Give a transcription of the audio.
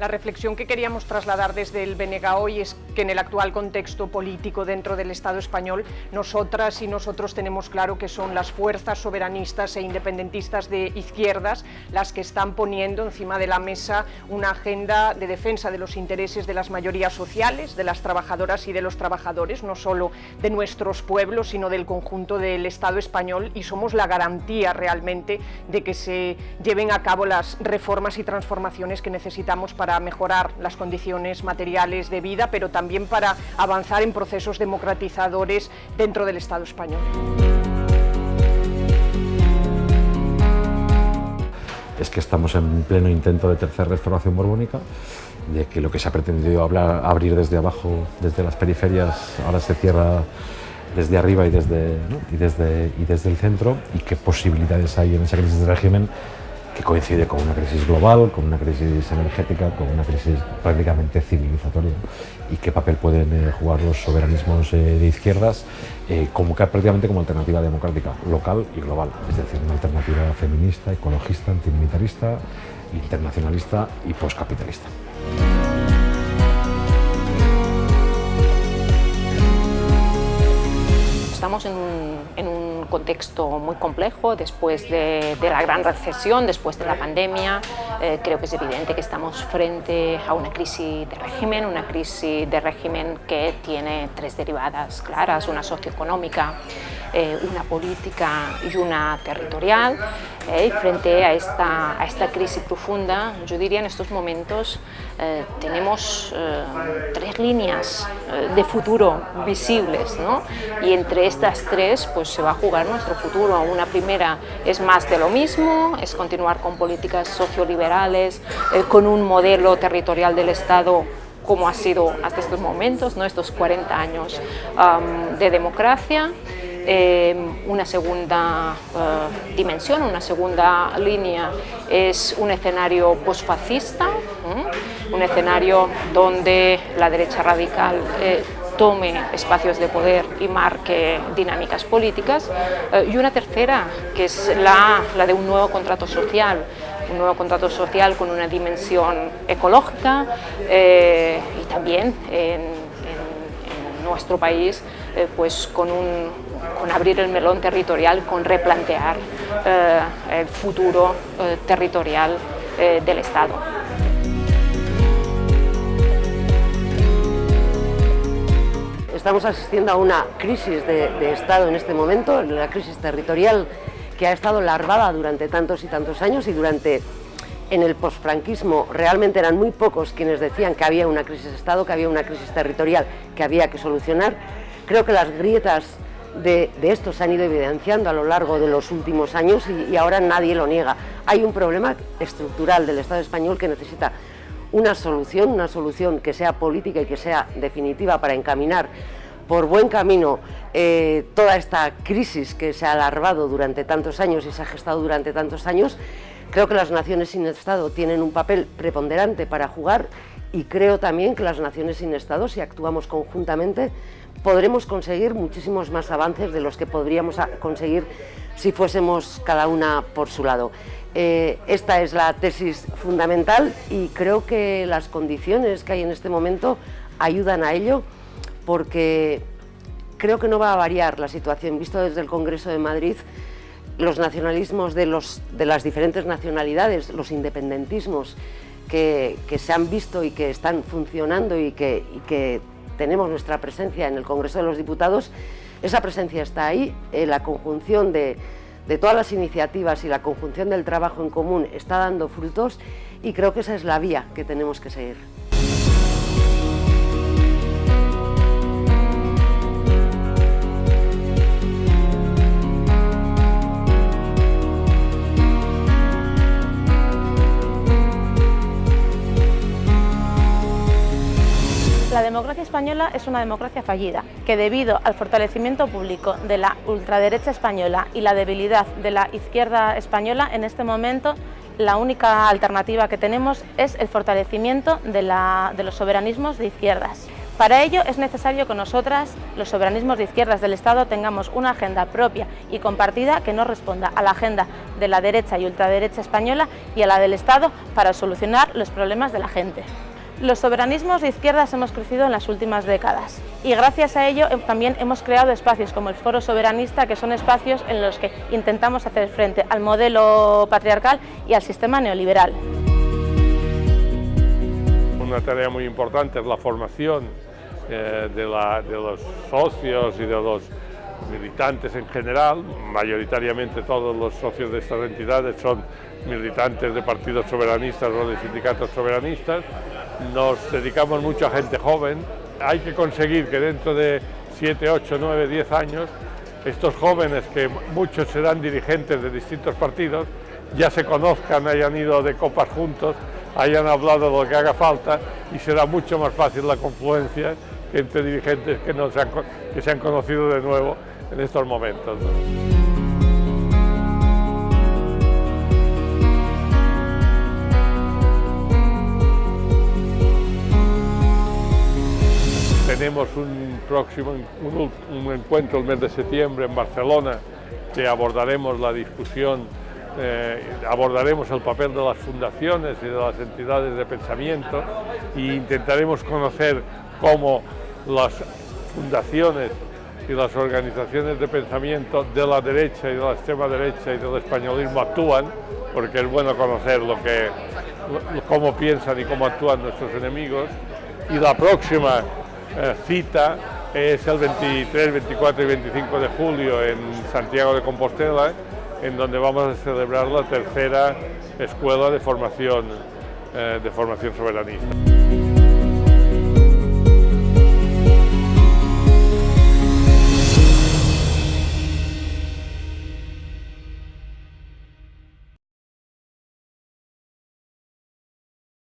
La reflexión que queríamos trasladar desde el BNG hoy es que en el actual contexto político dentro del Estado español, nosotras y nosotros tenemos claro que son las fuerzas soberanistas e independentistas de izquierdas las que están poniendo encima de la mesa una agenda de defensa de los intereses de las mayorías sociales, de las trabajadoras y de los trabajadores, no solo de nuestros pueblos, sino del conjunto del Estado español y somos la garantía realmente de que se lleven a cabo las reformas y transformaciones que necesitamos para mejorar las condiciones materiales de vida, pero también para avanzar en procesos democratizadores dentro del Estado español. es que estamos en pleno intento de tercera restauración borbónica, de que lo que se ha pretendido hablar, abrir desde abajo, desde las periferias, ahora se cierra desde arriba y desde, y desde, y desde el centro, y qué posibilidades hay en esa crisis de régimen coincide con una crisis global, con una crisis energética, con una crisis prácticamente civilizatoria. Y qué papel pueden eh, jugar los soberanismos eh, de izquierdas eh, como, prácticamente como alternativa democrática local y global, es decir, una alternativa feminista, ecologista, antimilitarista, internacionalista y postcapitalista. Estamos en un contexto muy complejo después de, la gran recesión, después de la pandemia. Eh, creo que es evidente que estamos frente a una crisis de régimen, una crisis de régimen que tiene tres derivadas claras, una socioeconómica, eh, una política y una territorial. Eh, frente a esta, a esta crisis profunda, yo diría en estos momentos eh, tenemos tres líneas de futuro visibles ¿no? y entre estas tres pues, se va a jugar nuestro futuro. Una primera es más de lo mismo, es continuar con políticas socioliberales, con un modelo territorial del Estado como ha sido hasta estos momentos, ¿no? estos 40 años de democracia. Eh, una segunda eh, dimensión, una segunda línea es un escenario posfascista, un escenario donde la derecha radical eh, tome espacios de poder y marque dinámicas políticas, y una tercera, que es la, la de un nuevo contrato social, un nuevo contrato social con una dimensión ecológica y también en, en nuestro país pues con un, con abrir el melón territorial, con replantear eh, el futuro eh, territorial eh, del Estado. Estamos asistiendo a una crisis de, Estado en este momento, la crisis territorial que ha estado larvada durante tantos y tantos años y durante en el posfranquismo realmente eran muy pocos quienes decían que había una crisis de Estado, que había una crisis territorial que había que solucionar. Creo que las grietas de, esto se han ido evidenciando a lo largo de los últimos años y, ahora nadie lo niega. Hay un problema estructural del Estado español que necesita una solución, una solución que sea política y que sea definitiva para encaminar por buen camino eh, toda esta crisis que se ha alargado durante tantos años y se ha gestado durante tantos años. Creo que las naciones sin Estado tienen un papel preponderante para jugar y creo también que las naciones sin Estado, si actuamos conjuntamente, podremos conseguir muchísimos más avances de los que podríamos conseguir si fuésemos cada una por su lado. Eh, esta es la tesis fundamental y creo que las condiciones que hay en este momento ayudan a ello porque creo que no va a variar la situación. Visto desde el Congreso de Madrid, los nacionalismos de, los, de las diferentes nacionalidades, los independentismos que, se han visto y que están funcionando y que, tenemos nuestra presencia en el Congreso de los Diputados, esa presencia está ahí, eh, la conjunción de todas las iniciativas y la conjunción del trabajo en común está dando frutos y creo que esa es la vía que tenemos que seguir. La democracia española es una democracia fallida, que debido al fortalecimiento público de la ultraderecha española y la debilidad de la izquierda española, en este momento la única alternativa que tenemos es el fortalecimiento de, los soberanismos de izquierdas. Para ello es necesario que nosotras, los soberanismos de izquierdas del Estado, tengamos una agenda propia y compartida que no responda a la agenda de la derecha y ultraderecha española y a la del Estado para solucionar los problemas de la gente. Los soberanismos de izquierdas hemos crecido en las últimas décadas y gracias a ello también hemos creado espacios como el Foro Soberanista, que son espacios en los que intentamos hacer frente al modelo patriarcal y al sistema neoliberal. Una tarea muy importante es la formación eh, de, de los socios y de los militantes en general, mayoritariamente todos los socios de estas entidades son militantes de partidos soberanistas o de sindicatos soberanistas, nos dedicamos mucho a gente joven, hay que conseguir que dentro de 7, 8, 9, 10 años estos jóvenes, que muchos serán dirigentes de distintos partidos, ya se conozcan, hayan ido de copas juntos, hayan hablado de lo que haga falta y será mucho más fácil la confluencia entre dirigentes que, no se, han, que se han conocido de nuevo en estos momentos. Tenemos un próximo un, encuentro el mes de septiembre en Barcelona que abordaremos la discusión, eh, abordaremos el papel de las fundaciones y de las entidades de pensamiento e intentaremos conocer cómo las fundaciones y las organizaciones de pensamiento de la derecha y de la extrema derecha y del españolismo actúan, porque es bueno conocer lo que, cómo piensan y cómo actúan nuestros enemigos. Y la próxima cita es el 23, 24 y 25 de julio en Santiago de Compostela, en donde vamos a celebrar la tercera escuela de formación, eh, de formación soberanista.